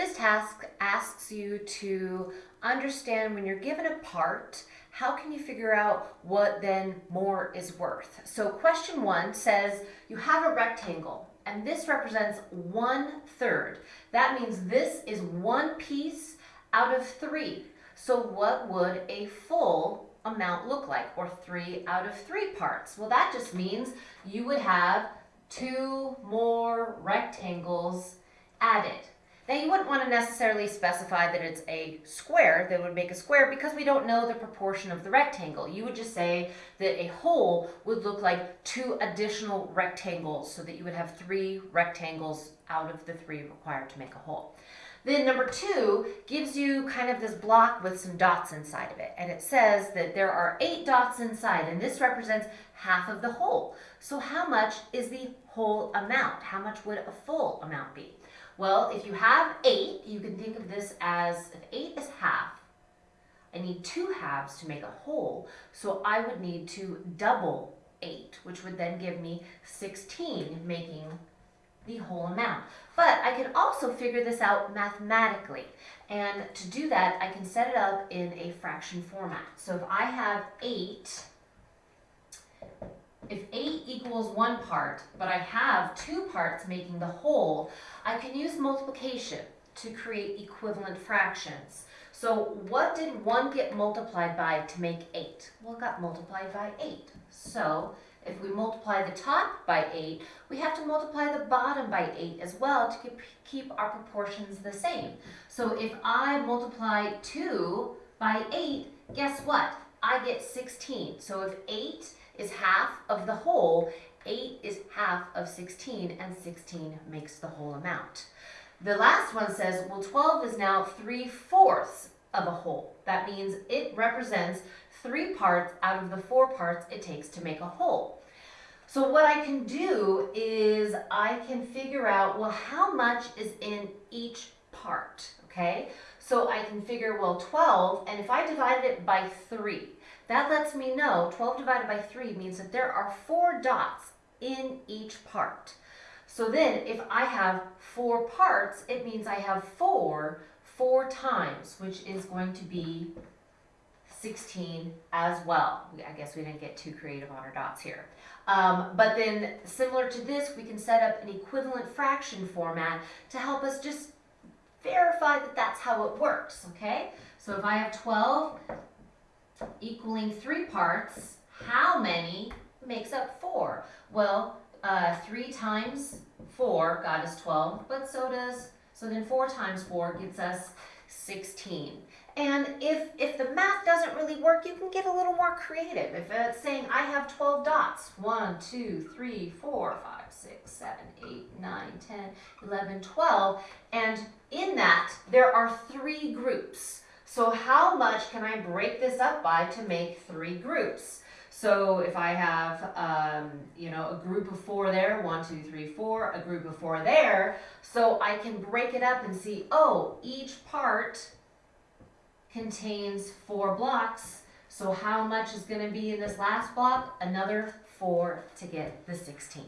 This task asks you to understand when you're given a part, how can you figure out what then more is worth? So question one says you have a rectangle and this represents one third. That means this is one piece out of three. So what would a full amount look like or three out of three parts? Well, that just means you would have two more rectangles added. Now you wouldn't want to necessarily specify that it's a square that would make a square because we don't know the proportion of the rectangle. You would just say that a whole would look like two additional rectangles so that you would have three rectangles out of the three required to make a whole. Then number two gives you kind of this block with some dots inside of it. And it says that there are eight dots inside and this represents half of the whole. So how much is the whole amount? How much would a full amount be? Well, if you have eight, you can think of this as, if eight is half, I need two halves to make a whole, so I would need to double eight, which would then give me 16, making the whole amount. But I can also figure this out mathematically. And to do that, I can set it up in a fraction format. So if I have 8 if 8 equals one part, but I have two parts making the whole, I can use multiplication to create equivalent fractions. So what did 1 get multiplied by to make 8? Well, it got multiplied by 8. So if we multiply the top by 8, we have to multiply the bottom by 8 as well to keep our proportions the same. So if I multiply 2 by 8, guess what? I get 16. So if 8 is half of the whole, 8 is half of 16, and 16 makes the whole amount. The last one says, well, 12 is now 3 fourths of a whole. That means it represents three parts out of the four parts it takes to make a whole. So what I can do is I can figure out, well, how much is in each part, okay? So I can figure, well, 12, and if I divided it by 3, that lets me know 12 divided by 3 means that there are four dots in each part. So then if I have four parts, it means I have four four times, which is going to be 16 as well. I guess we didn't get too creative on our dots here. Um, but then similar to this, we can set up an equivalent fraction format to help us just verify that that's how it works, okay? So if I have 12 equaling three parts, how many makes up four? Well, uh, three times four got us 12, but so does, so then four times four gets us 16. And if, if the math doesn't really work, you can get a little more creative. If it's saying I have 12 dots, 1, 2, 3, 4, 5, 6, 7, 8, 9, 10, 11, 12, and in that there are three groups. So how much can I break this up by to make three groups? So if I have, um, you know, a group of four there, one, two, three, four, a group of four there, so I can break it up and see, oh, each part contains four blocks. So how much is going to be in this last block? Another four to get the 16.